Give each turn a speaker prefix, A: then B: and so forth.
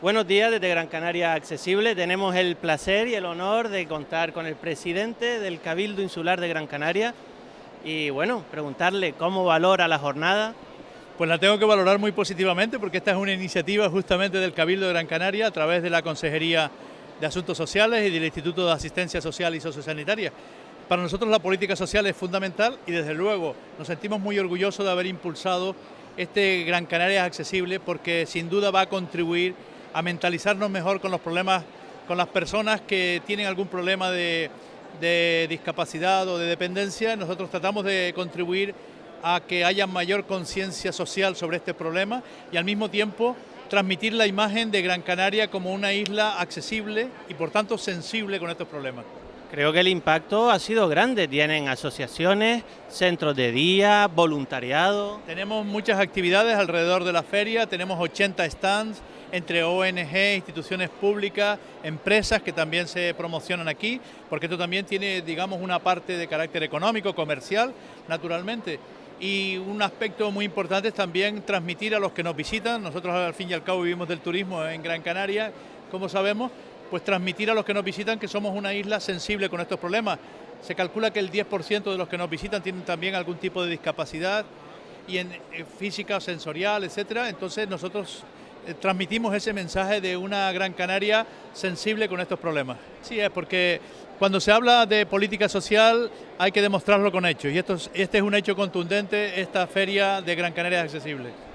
A: Buenos días desde Gran Canaria Accesible. Tenemos el placer y el honor de contar con el presidente del Cabildo Insular de Gran Canaria y bueno, preguntarle cómo valora la jornada.
B: Pues la tengo que valorar muy positivamente porque esta es una iniciativa justamente del Cabildo de Gran Canaria a través de la Consejería de Asuntos Sociales y del Instituto de Asistencia Social y Sociosanitaria. Para nosotros la política social es fundamental y desde luego nos sentimos muy orgullosos de haber impulsado este Gran Canaria accesible porque sin duda va a contribuir a mentalizarnos mejor con los problemas, con las personas que tienen algún problema de, discapacidad o de dependencia. Nosotros tratamos de contribuir a que haya mayor conciencia social sobre este problema y al mismo tiempo transmitir la imagen de Gran Canaria como una isla accesible y por tanto sensible con estos problemas.
A: Creo que el impacto ha sido grande. Tienen asociaciones, centros de día, voluntariado.
B: Tenemos muchas actividades alrededor de la feria, tenemos 80 stands entre ONG, instituciones públicas, empresas que también se promocionan aquí, porque esto también tiene, digamos, una parte de carácter económico, comercial, naturalmente. Y un aspecto muy importante es también transmitir a los que nos visitan, nosotros al fin y al cabo vivimos del turismo en Gran Canaria, como sabemos, pues transmitir a los que nos visitan que somos una isla sensible con estos problemas. Se calcula que el 10% de los que nos visitan tienen también algún tipo de discapacidad y en, física, sensorial, etcétera. Entonces nosotros eh, transmitimos ese mensaje de una Gran Canaria sensible con estos problemas. Sí, es porque cuando se habla de política social hay que demostrarlo con hechos y esto este es un hecho contundente, esta feria de Gran Canaria es accesible.